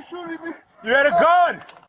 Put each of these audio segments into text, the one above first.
you shooting me? You had a gun!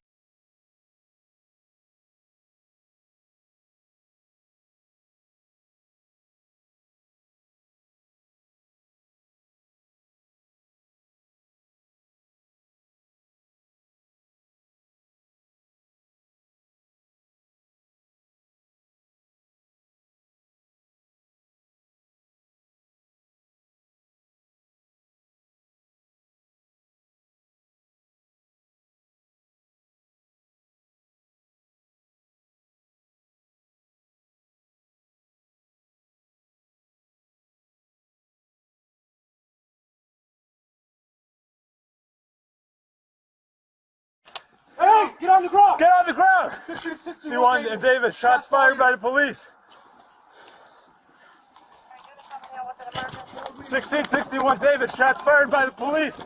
On the ground. Get on the ground! 1660 C1 and Davis, shots fired by the police. 1661 David, shots fired by the police.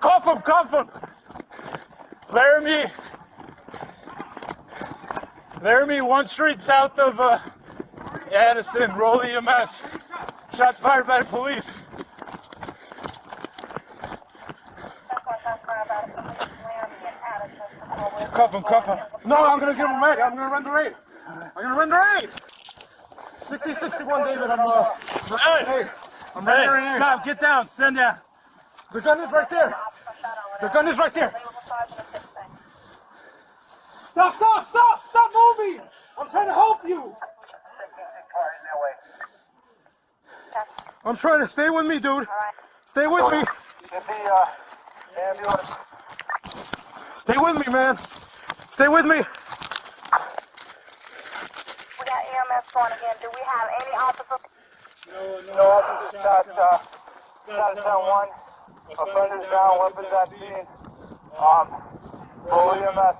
Cuff him, cuff him. Laramie. Laramie, one street south of uh, Addison, roll EMS. Shots fired by the police. Cuff him, cuff him. No, I'm gonna give him raid. I'm gonna run the raid. I'm gonna run the raid. 1661 David, I'm uh, Hey, hey, I'm hey, right here. stop, get down, stand down. The gun is right there. The gun is right there. Stop, stop, stop, stop moving. I'm trying to help you. I'm trying to stay with me, dude. Stay with me. Get the uh, ambulance. Stay with me, man. Stay with me. We got EMS going again. Do we have any officers? No no officers shot, uh, shot down one. Offenders down, weapons at scene. Um, full EMS.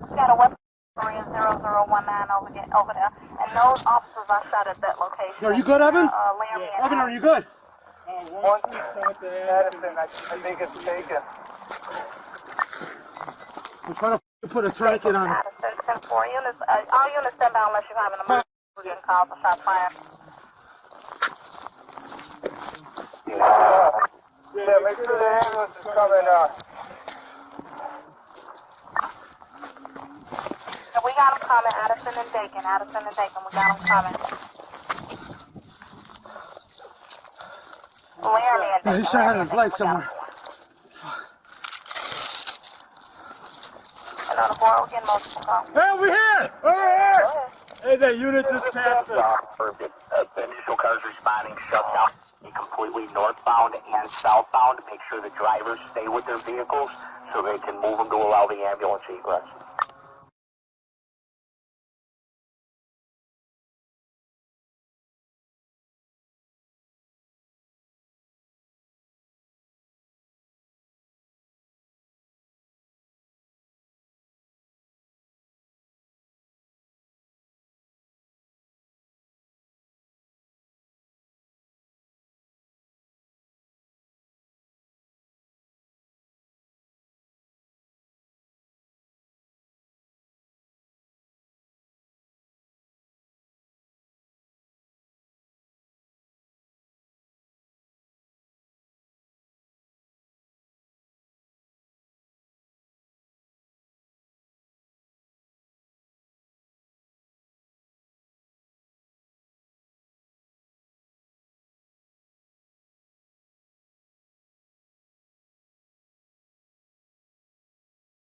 We got a weapon 0019 over there, over there. And those officers are shot at that location. Are you good, Evan? Uh, Laramie and Evan, are you good? One Madison, I, I think it's taken. I'm trying to put a tourniquet on. Addison, 10 4 units. Uh, all units stand by unless you have an emergency. We're getting calls for shot fire. Yeah, make sure the ambulance is coming, uh, And we got them coming. Addison and Dakin. Addison and Dakin. We got them coming. Laramie and Yeah, Dakin. he shot Laramie his leg Dakin, we got somewhere. 'em. And on the board, we're getting multiple calls. Hey, over here! Over here! Go ahead. Hey, that unit just passed us. confirmed it. Uh, the initial cars responding shut down completely northbound and southbound. To make sure the drivers stay with their vehicles so they can move them to allow the ambulance egress.